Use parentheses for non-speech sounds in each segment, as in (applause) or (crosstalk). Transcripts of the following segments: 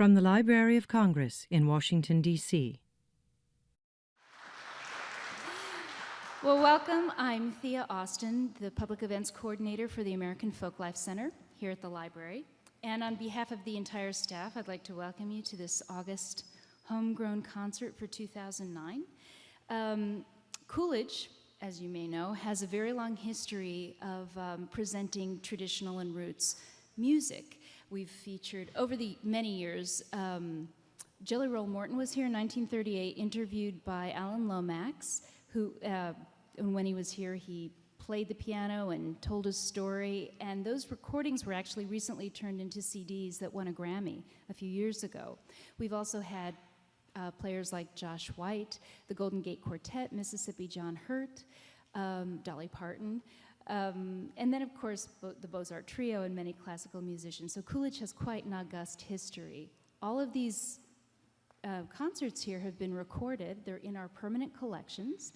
From the Library of Congress in Washington, D.C. Well, welcome. I'm Thea Austin, the Public Events Coordinator for the American Folklife Center here at the library. And on behalf of the entire staff, I'd like to welcome you to this August homegrown concert for 2009. Um, Coolidge, as you may know, has a very long history of um, presenting traditional and roots music. We've featured, over the many years, um, Jelly Roll Morton was here in 1938, interviewed by Alan Lomax, who, uh, when he was here, he played the piano and told his story. And those recordings were actually recently turned into CDs that won a Grammy a few years ago. We've also had uh, players like Josh White, the Golden Gate Quartet, Mississippi John Hurt, um, Dolly Parton. Um, and then, of course, Bo the Beaux-Arts Trio and many classical musicians. So Coolidge has quite an august history. All of these uh, concerts here have been recorded. They're in our permanent collections.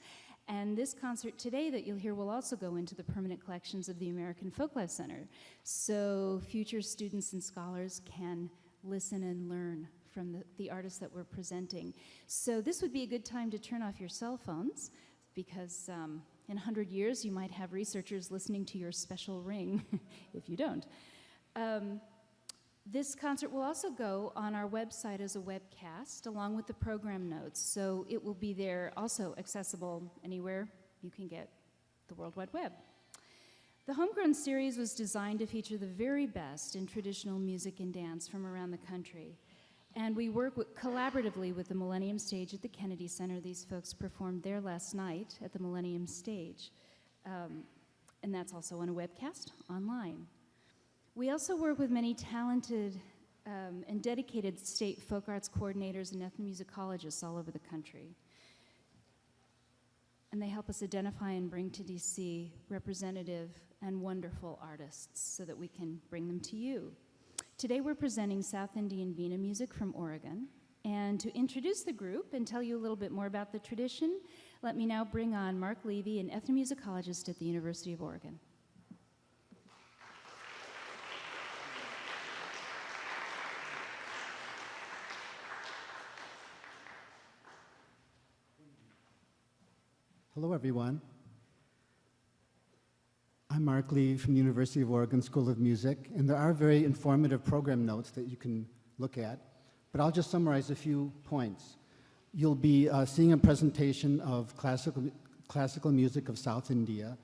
And this concert today that you'll hear will also go into the permanent collections of the American Folklife Center. So future students and scholars can listen and learn from the, the artists that we're presenting. So this would be a good time to turn off your cell phones because um, in 100 years you might have researchers listening to your special ring (laughs) if you don't. Um, this concert will also go on our website as a webcast along with the program notes. So it will be there also accessible anywhere you can get the World Wide Web. The Homegrown series was designed to feature the very best in traditional music and dance from around the country. And we work with, collaboratively with the Millennium Stage at the Kennedy Center. These folks performed there last night at the Millennium Stage. Um, and that's also on a webcast online. We also work with many talented um, and dedicated state folk arts coordinators and ethnomusicologists all over the country. And they help us identify and bring to DC representative and wonderful artists so that we can bring them to you. Today we're presenting South Indian Veena music from Oregon. And to introduce the group and tell you a little bit more about the tradition, let me now bring on Mark Levy, an ethnomusicologist at the University of Oregon. Hello, everyone. I'm Mark Lee from the University of Oregon School of Music, and there are very informative program notes that you can look at, but I'll just summarize a few points. You'll be uh, seeing a presentation of classical, classical music of South India,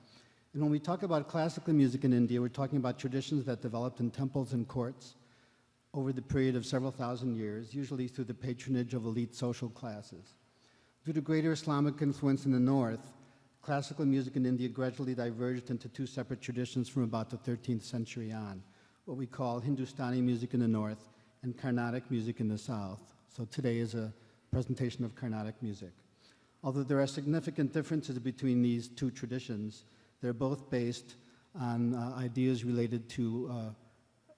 and when we talk about classical music in India, we're talking about traditions that developed in temples and courts over the period of several thousand years, usually through the patronage of elite social classes. Due to greater Islamic influence in the north, classical music in India gradually diverged into two separate traditions from about the 13th century on, what we call Hindustani music in the north and Carnatic music in the south. So today is a presentation of Carnatic music. Although there are significant differences between these two traditions, they're both based on uh, ideas related to uh,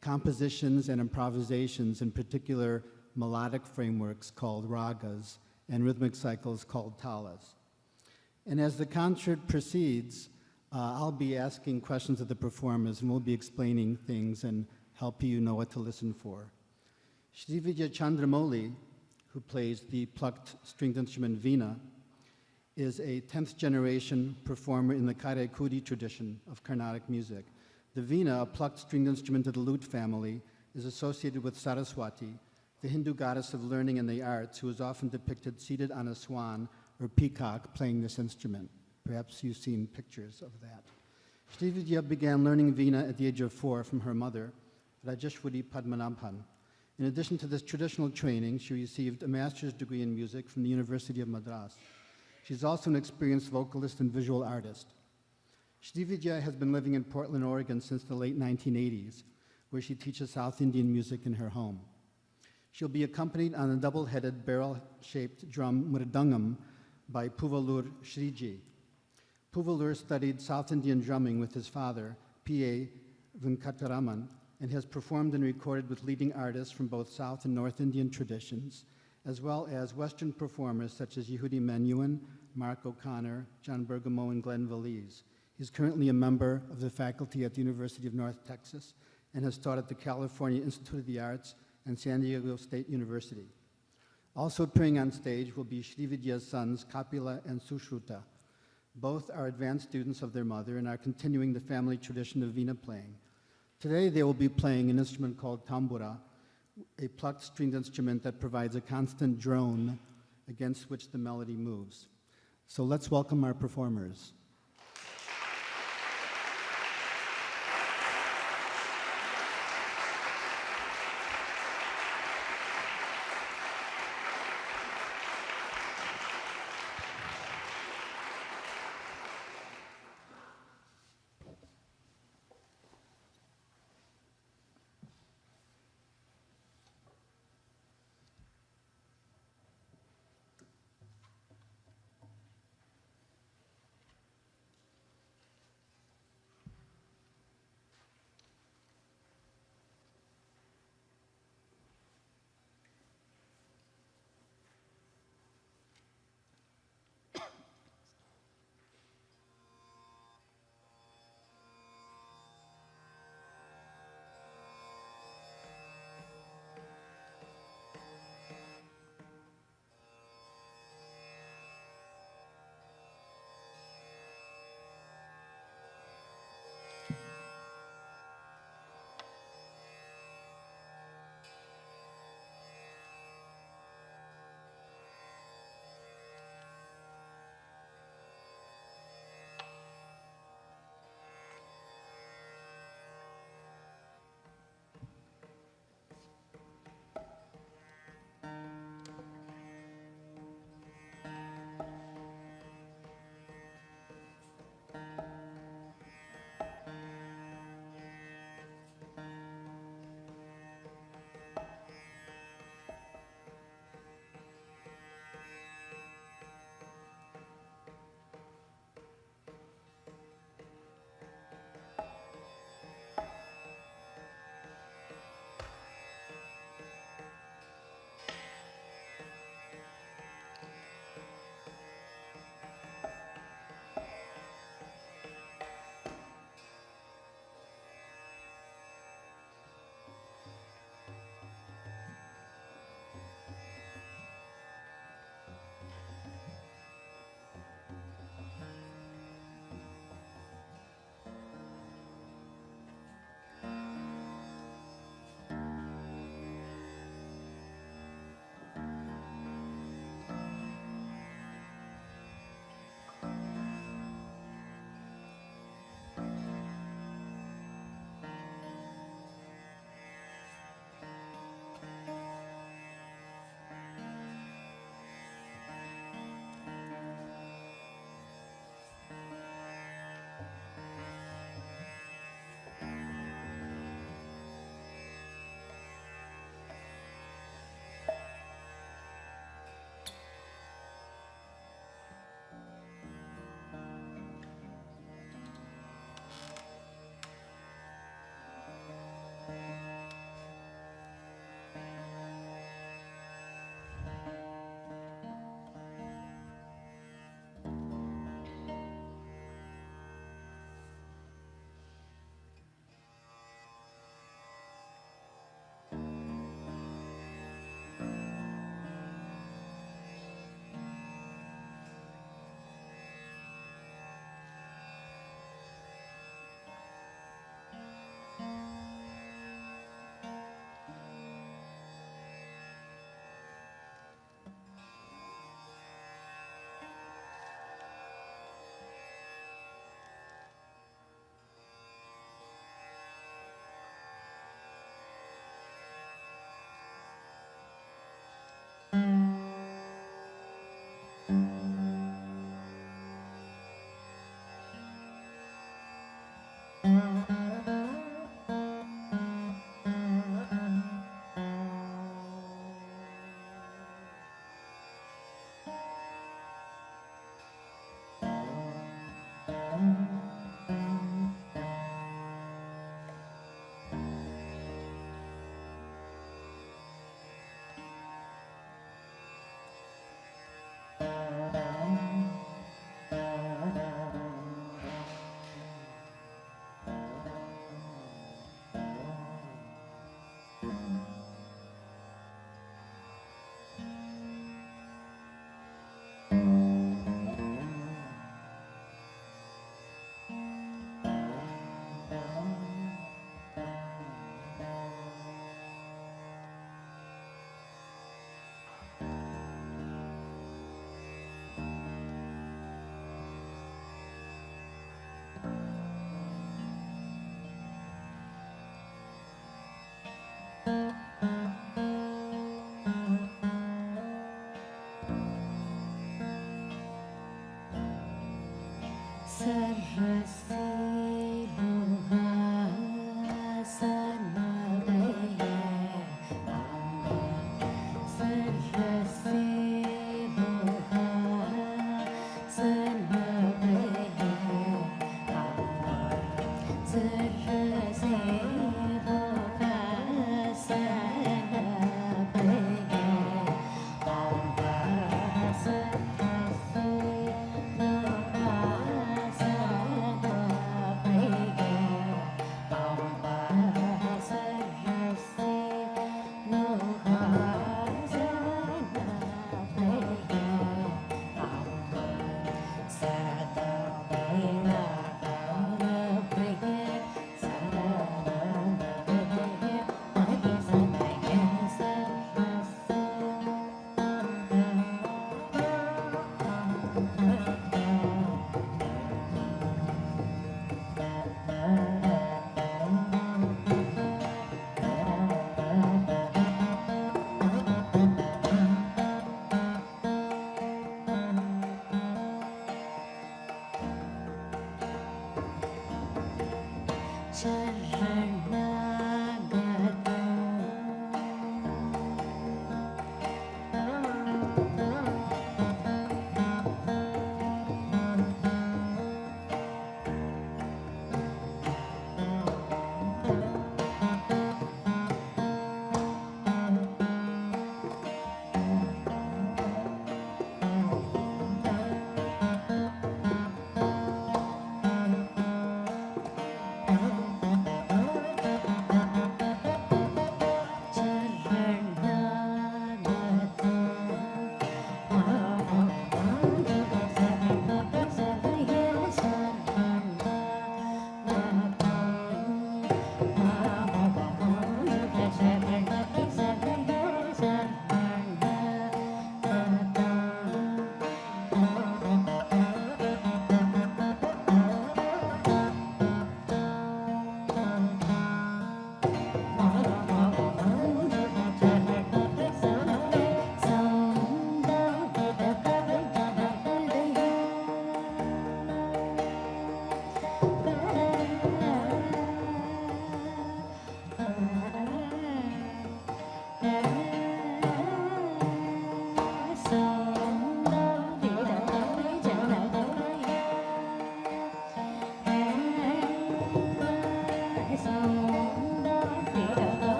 compositions and improvisations, in particular melodic frameworks called ragas and rhythmic cycles called talas. And as the concert proceeds, uh, I'll be asking questions of the performers and we'll be explaining things and helping you know what to listen for. Srividya Chandramouli, who plays the plucked stringed instrument Veena, is a 10th generation performer in the Karaikudi tradition of Carnatic music. The Veena, a plucked stringed instrument of the lute family, is associated with Saraswati, the Hindu goddess of learning and the arts, who is often depicted seated on a swan or peacock playing this instrument. Perhaps you've seen pictures of that. Srividya began learning Veena at the age of four from her mother, Rajeshwari Padmanabhan. In addition to this traditional training, she received a master's degree in music from the University of Madras. She's also an experienced vocalist and visual artist. Srividya has been living in Portland, Oregon since the late 1980s, where she teaches South Indian music in her home. She'll be accompanied on a double-headed barrel-shaped drum mridangam by Poovalur Sriji. Poovalur studied South Indian drumming with his father, P.A. Venkataraman, and has performed and recorded with leading artists from both South and North Indian traditions, as well as Western performers such as Yehudi Menuhin, Mark O'Connor, John Bergamo, and Glen Velez. He's currently a member of the faculty at the University of North Texas and has taught at the California Institute of the Arts and San Diego State University. Also appearing on stage will be Srividya's sons, Kapila and Sushruta. Both are advanced students of their mother and are continuing the family tradition of Veena playing. Today they will be playing an instrument called tambura, a plucked stringed instrument that provides a constant drone against which the melody moves. So let's welcome our performers. Música said my soul.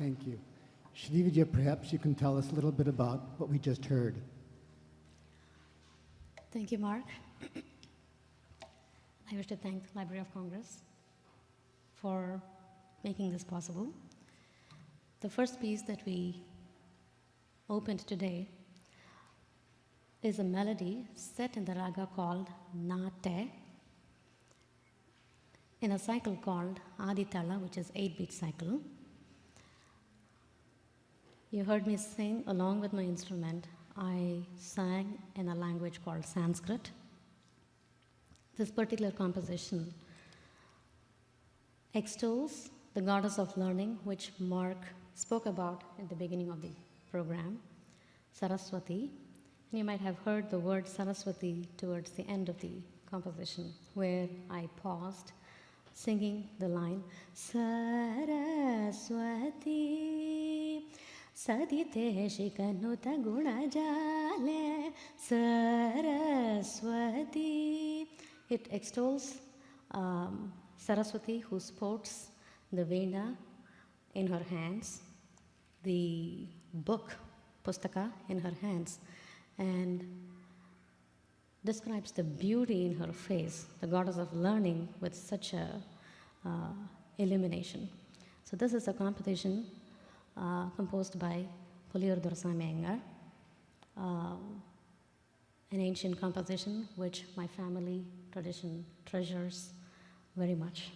Thank you. Srividya, perhaps you can tell us a little bit about what we just heard. Thank you, Mark. I wish to thank the Library of Congress for making this possible. The first piece that we opened today is a melody set in the raga called Nate in a cycle called Aditala, which is 8 beat cycle. You heard me sing along with my instrument. I sang in a language called Sanskrit. This particular composition extols the goddess of learning, which Mark spoke about at the beginning of the program, Saraswati. And you might have heard the word Saraswati towards the end of the composition, where I paused, singing the line Saraswati. Sadite shikanuta gunajale Saraswati. It extols um, Saraswati who sports the Veena in her hands, the book, Pustaka, in her hands, and describes the beauty in her face, the goddess of learning with such a uh, illumination. So this is a composition uh, composed by Puliyur Dorsami Iyengar, um, an ancient composition which my family tradition treasures very much.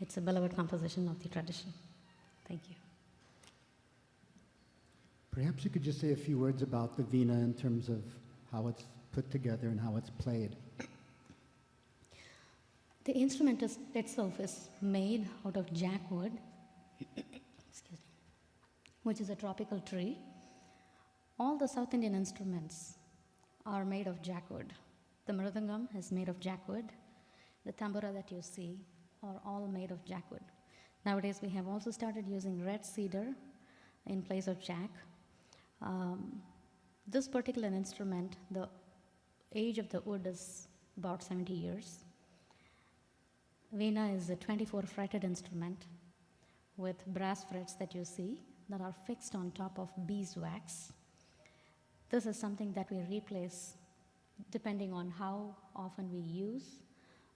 It's a beloved composition of the tradition. Thank you. Perhaps you could just say a few words about the Veena in terms of how it's put together and how it's played. The instrument is, itself is made out of jackwood, excuse (coughs) me, which is a tropical tree. All the South Indian instruments are made of jackwood. The mridangam is made of jackwood. The tambura that you see are all made of jackwood. Nowadays, we have also started using red cedar in place of jack. Um, this particular instrument, the age of the wood is about 70 years. Veena is a 24 fretted instrument with brass frets that you see that are fixed on top of beeswax. This is something that we replace depending on how often we use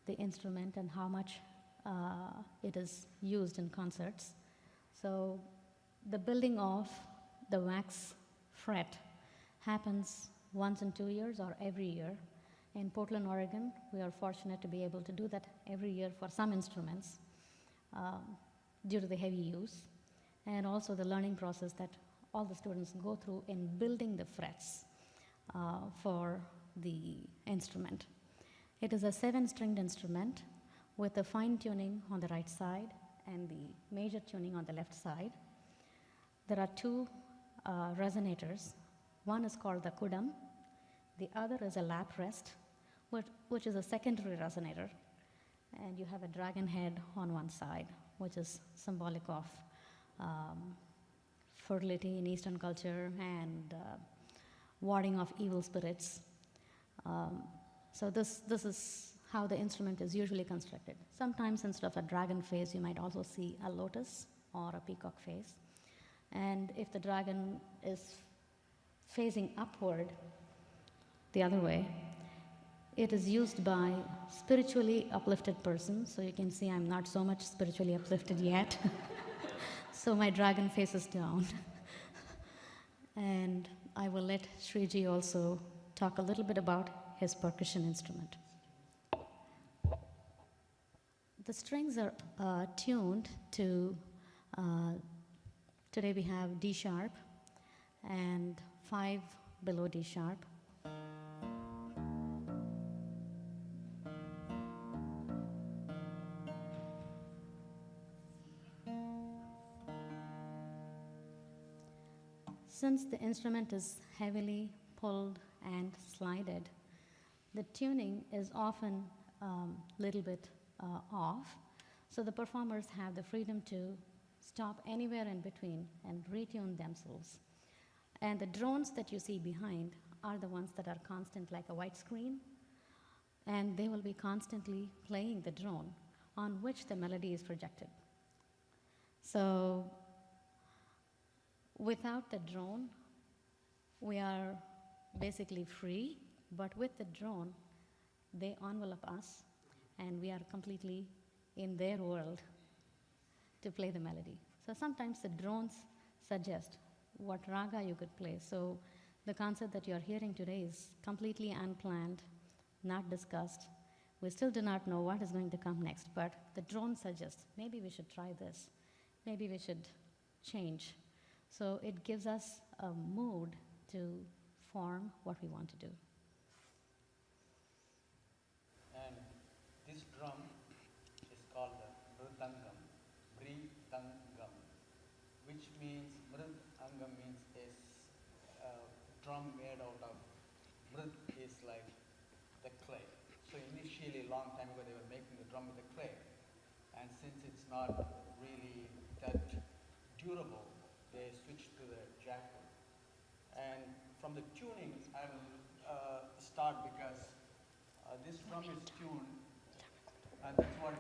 the instrument and how much uh, it is used in concerts. So the building of the wax fret happens once in two years or every year. In Portland, Oregon, we are fortunate to be able to do that every year for some instruments um, due to the heavy use and also the learning process that all the students go through in building the frets uh, for the instrument. It is a seven stringed instrument with the fine tuning on the right side and the major tuning on the left side. There are two uh, resonators. One is called the kudam, the other is a lap rest, which, which is a secondary resonator. And you have a dragon head on one side, which is symbolic of um, fertility in Eastern culture and uh, warding off evil spirits. Um, so this, this is how the instrument is usually constructed. Sometimes instead of a dragon face, you might also see a lotus or a peacock face. And if the dragon is facing upward, the other way, it is used by spiritually uplifted persons. So you can see I'm not so much spiritually uplifted yet. (laughs) so my dragon faces down. (laughs) and I will let Sriji also talk a little bit about his percussion instrument. The strings are uh, tuned to, uh, today we have D sharp and five below D sharp. Since the instrument is heavily pulled and slided, the tuning is often a um, little bit uh, off. So the performers have the freedom to stop anywhere in between and retune themselves. And the drones that you see behind are the ones that are constant, like a white screen, and they will be constantly playing the drone on which the melody is projected. So Without the drone, we are basically free, but with the drone, they envelop us and we are completely in their world to play the melody. So sometimes the drones suggest what raga you could play. So the concert that you're hearing today is completely unplanned, not discussed. We still do not know what is going to come next, but the drone suggests maybe we should try this, maybe we should change. So it gives us a mood to form what we want to do. And this drum is called the mridangam, mridangam, which means mridangam means a drum made out of mrid is like the clay. So initially, a long time ago, they were making the drum with the clay, and since it's not really that durable, they switched to the jackwood. And from the tuning, I will uh, start because uh, this drum is tuned, and that's what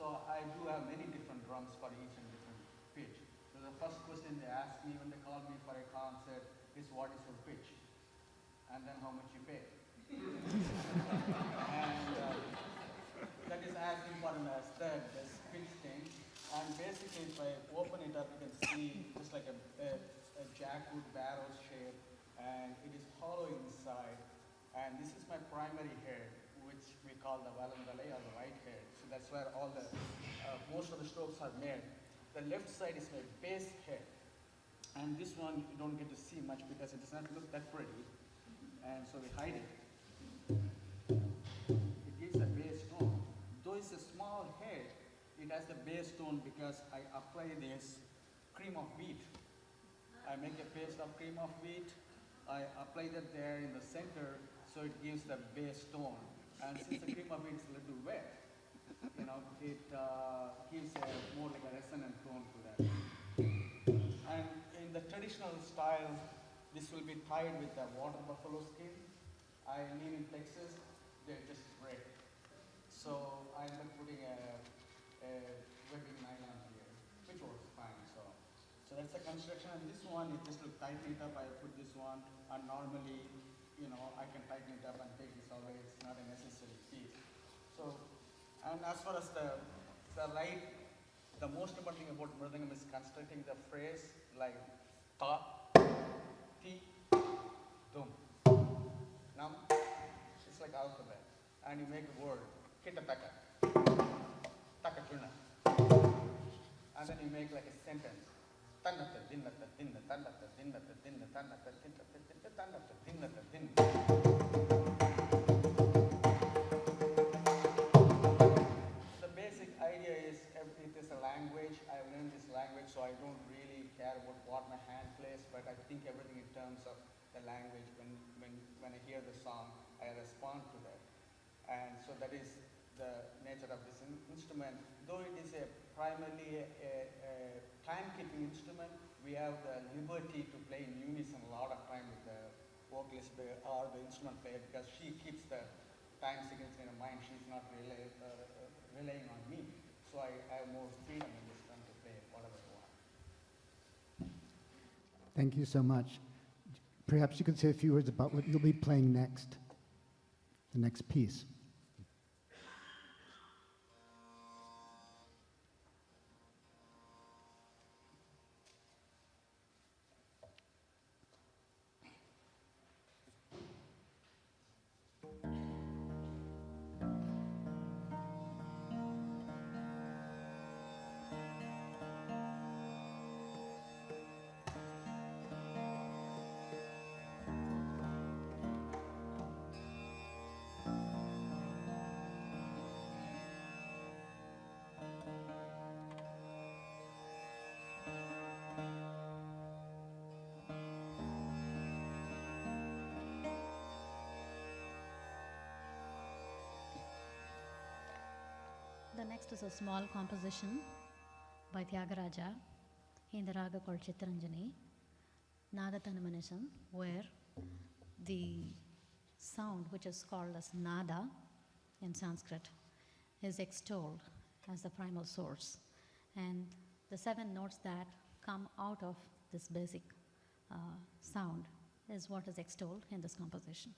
So I do have many different drums for each and different pitch. So the first question they ask me when they call me for a concert is what is your pitch? And then how much you pay. (laughs) and uh, that is as important as that, this pitch thing. And basically, if I open it up, you can see just like a, a, a jackwood barrel shape, and it is hollow inside. And this is my primary head, which we call the valandale or the right head. That's where all the, uh, most of the strokes are made. The left side is my bass head. And this one you don't get to see much because it does not look that pretty. And so we hide it. It gives a bass tone. Though it's a small head, it has the bass tone because I apply this cream of wheat. I make a paste of cream of wheat. I apply that there in the center, so it gives the bass tone. And since the cream of wheat is a little wet, you know, it uh, gives a more like a resonant tone to that. And in the traditional style, this will be tied with the water buffalo skin. I live in Texas, they're just great. So I ended up putting a, a webbing nylon here, which works fine. So, so that's the construction. And this one, it just to tighten it up, I put this one. And normally, you know, I can tighten it up and take this away. It's not a necessary piece. So, and as far as the the light, the most important thing about Mridangam is constructing the phrase like ta, ti, dum, nam. It's like alphabet. And you make a word, kitataka, takachuna. And then you make like a sentence. Tannata, dinnata, dinna, tannata, dinnata, dinna, tannata, dinnata, dinna, tannata, dinnata, dinna. Language. I learned this language, so I don't really care about what my hand plays, but I think everything in terms of the language. When, when, when I hear the song, I respond to that. And so that is the nature of this in- instrument. Though it is a primarily a, a, a time-keeping instrument, we have the liberty to play in unison a lot of time with the vocalist or the instrument player because she keeps the time sequence in her mind. She's not rely, uh, uh, relying on me. So I, have more freedom in this time to play whatever I want. Thank you so much. Perhaps you could say a few words about what you'll be playing next, the next piece. A small composition by Tyagaraja in the raga called Chitranjani, where the sound, which is called as nada in Sanskrit, is extolled as the primal source. And the seven notes that come out of this basic uh, sound is what is extolled in this composition.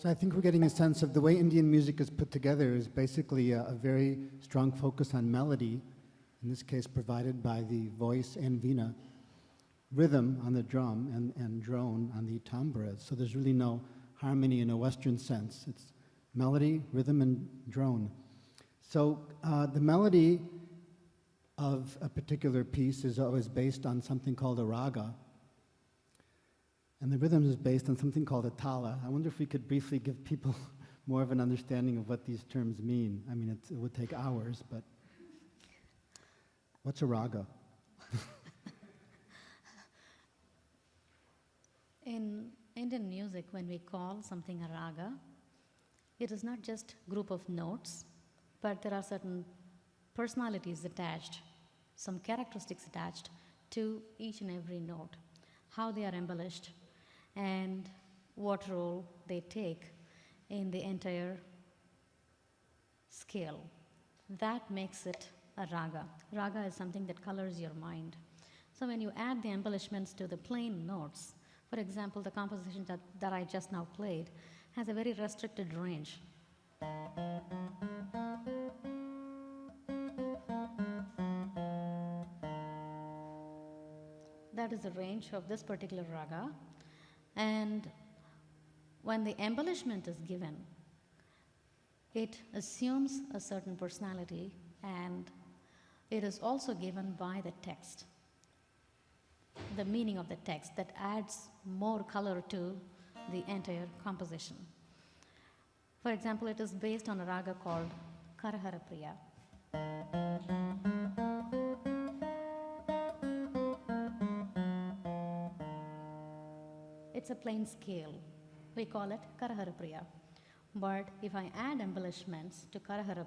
So I think we're getting a sense of the way Indian music is put together is basically a, a very strong focus on melody, in this case provided by the voice and vina, rhythm on the drum and, and drone on the tambura. So there's really no harmony in a Western sense. It's melody, rhythm, and drone. So uh, the melody of a particular piece is always based on something called a raga, and the rhythm is based on something called a tala. I wonder if we could briefly give people (laughs) more of an understanding of what these terms mean. I mean, it would take hours, but what's a raga? (laughs) In Indian music, when we call something a raga, it is not just a group of notes, but there are certain personalities attached, some characteristics attached to each and every note, how they are embellished, and what role they take in the entire scale. That makes it a raga. Raga is something that colors your mind. So when you add the embellishments to the plain notes, for example, the composition that, that I just now played has a very restricted range. That is the range of this particular raga. And when the embellishment is given, it assumes a certain personality and it is also given by the text, the meaning of the text that adds more color to the entire composition. For example, it is based on a raga called Karahara Priya. It's a plain scale. We call it Karaharapriya. But if I add embellishments to Karahara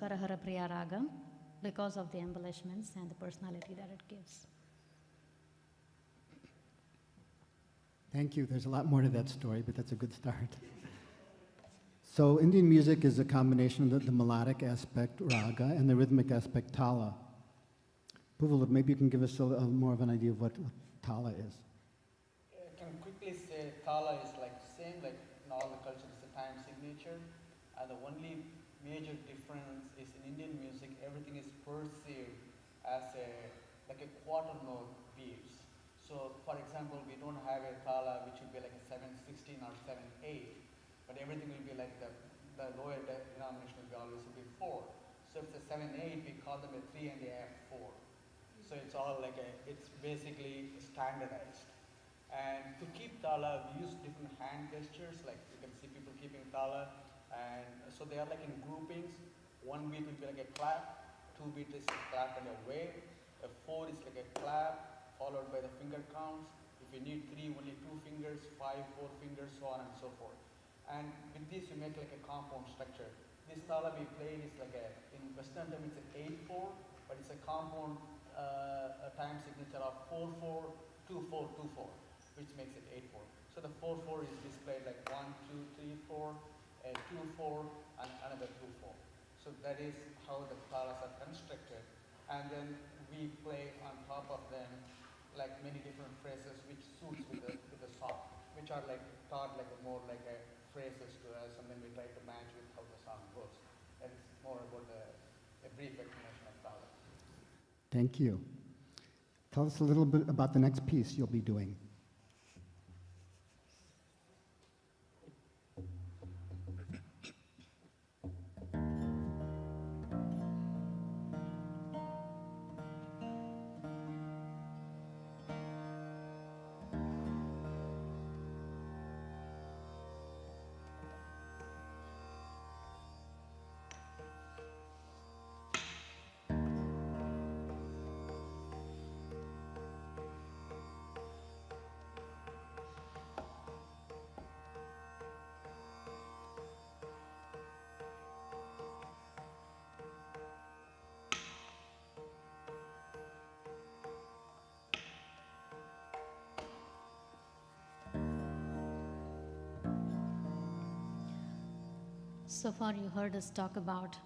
Priya, becomes a Karahara Priya Ragam because of the embellishments and the personality that it gives. Thank you. There's a lot more to that story, but that's a good start. So Indian music is a combination of the, the melodic aspect, raga, and the rhythmic aspect, tala. Poovalur, maybe you can give us a, a more of an idea of what, what tala is. I can quickly say Tala is like same like in all the cultures, it's a time signature. And the only major difference is in Indian music, everything is perceived as a like a quarter note beats. So for example, we don't have a Tala which would be like a 716 or 78, but everything will be like the, the lower denomination will be always be 4. So if it's a 7-8, we call them a 3 and a F 4. So it's all like a, it's basically standardized. And to keep tala, we use different hand gestures, like you can see people keeping tala. And so they are like in groupings. One beat will be like a clap, two beat is a clap and a wave, a four is like a clap, followed by the finger counts. If you need three, only two fingers, five, four fingers, so on and so forth. And with this, you make like a compound structure. This tala we played is like a, in Western time it's an 8-4, but it's a compound uh, a time signature of 4-4, 2-4, 2-4, which makes it 8-4. So the 4-4 is displayed like 1, 2, 3, 4, a 2-4, and another 2-4. So that is how the talas are constructed. And then we play on top of them like many different phrases which suits with the, with the song, which are like taught like a more like a phrases to us, and then we try to match with how the song goes. And it's more about the, a brief explanation of tala. Thank you. Tell us a little bit about the next piece you'll be doing. So far, you heard us talk about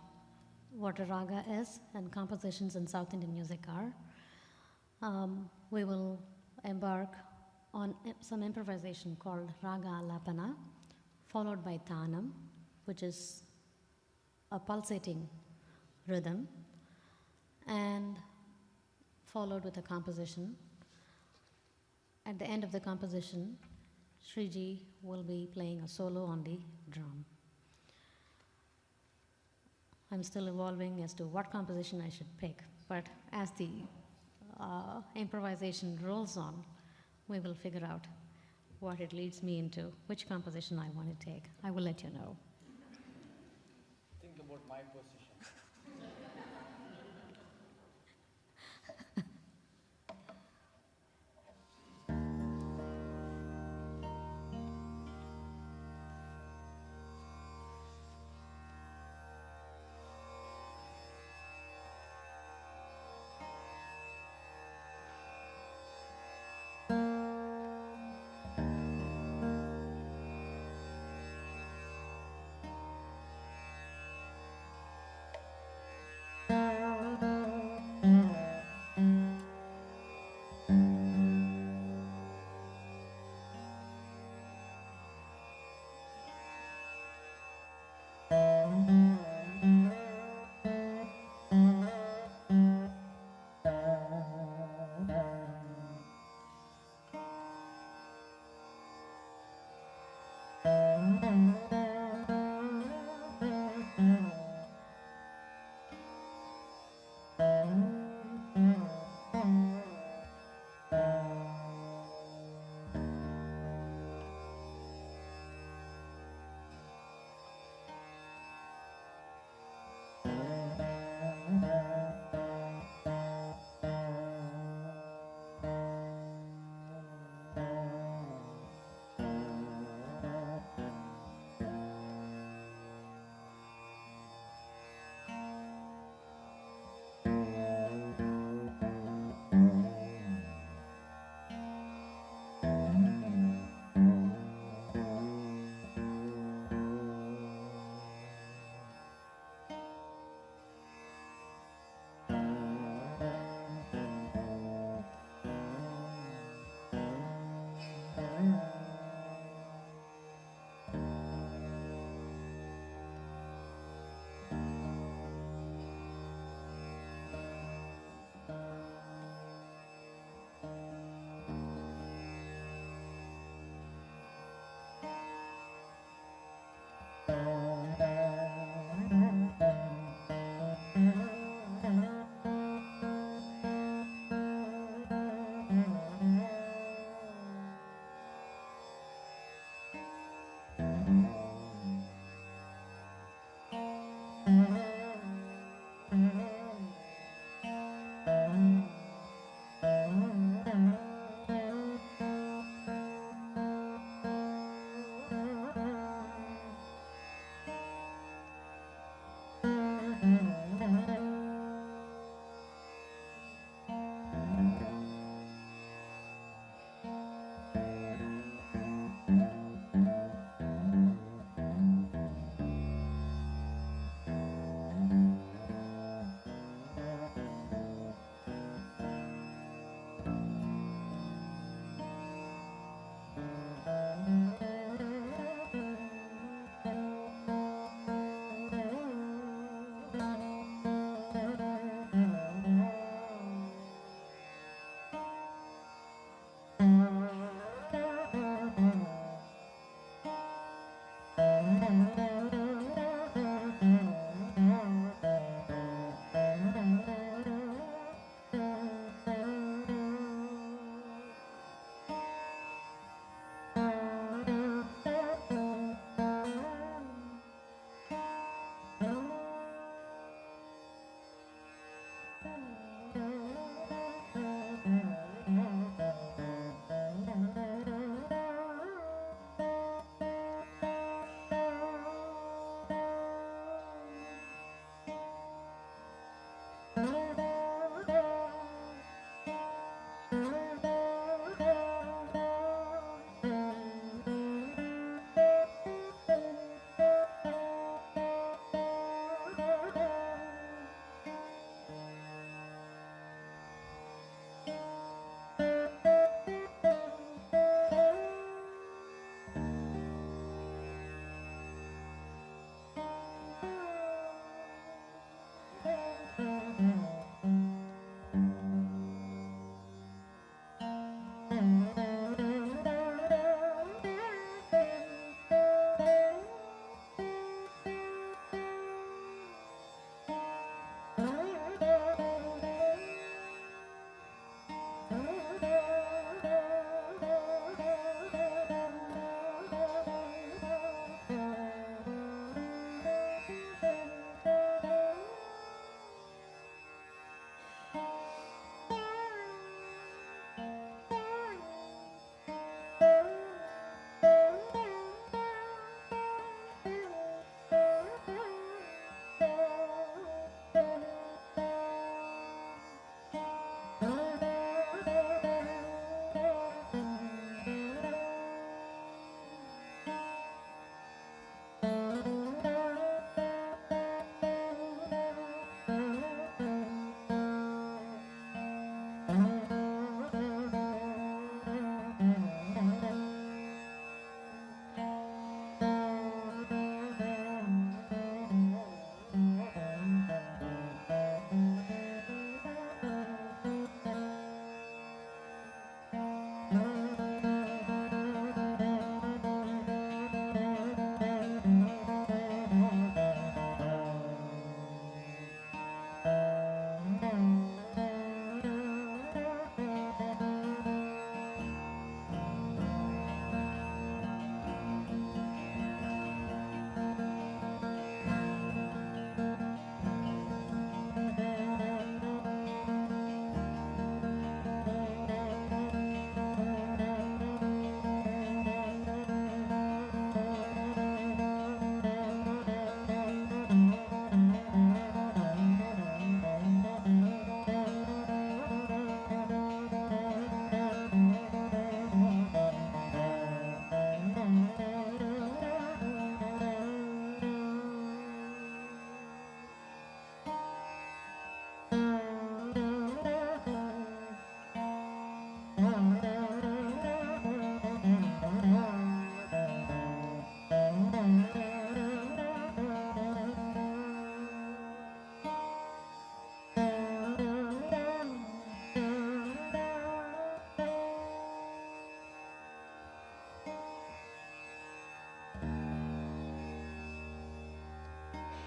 what a raga is and compositions in South Indian music are. Um, we will embark on some improvisation called raga alapana, followed by tanam, which is a pulsating rhythm, and followed with a composition. At the end of the composition, Sriji will be playing a solo on the drum. I'm still evolving as to what composition I should pick, but as the uh, improvisation rolls on, we will figure out what it leads me into, which composition I want to take. I will let you know. Think about my position.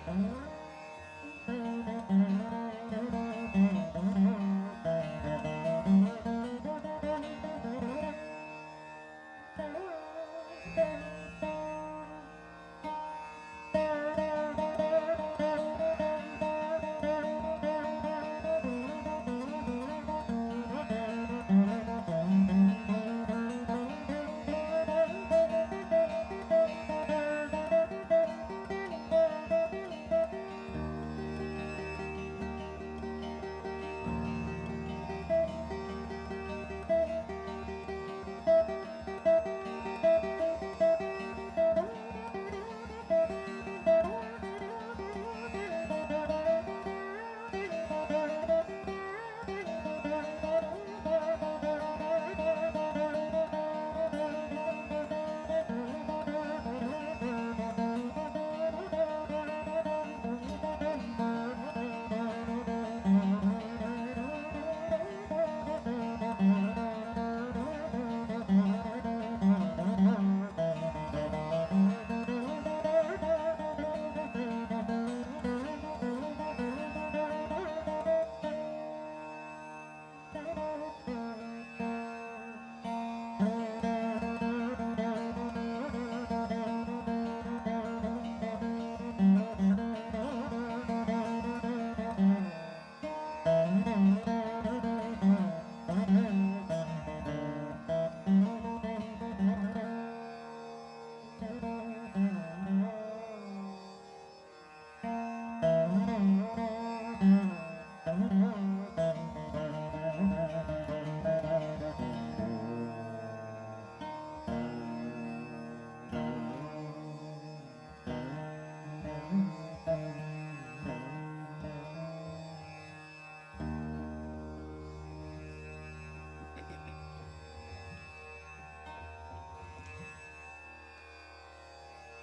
Oh.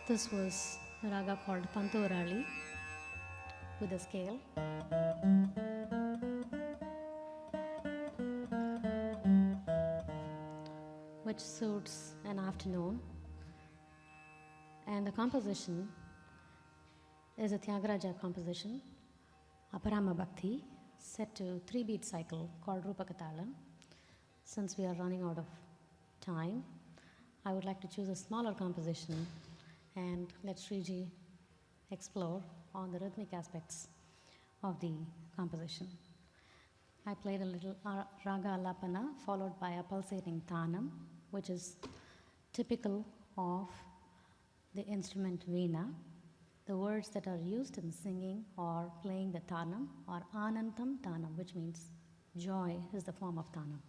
This was a raga called Pantuvarali with a scale. Which suits an afternoon. And the composition is a Tyagaraja composition, Aparama Bhakti, set to three beat cycle called Rupakatalam. Since we are running out of time, I would like to choose a smaller composition and let Sriji explore on the rhythmic aspects of the composition. I played a little raga lapana followed by a pulsating tanam, which is typical of the instrument veena. The words that are used in singing or playing the tanam are anantam tanam, which means joy is the form of tanam.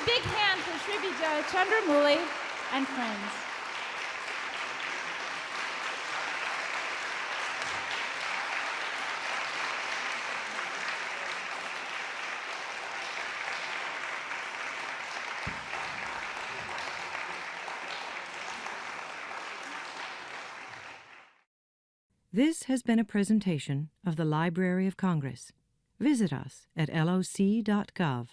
A big hand for Srividya Chandramouli and friends. This has been a presentation of the Library of Congress. Visit us at loc.gov.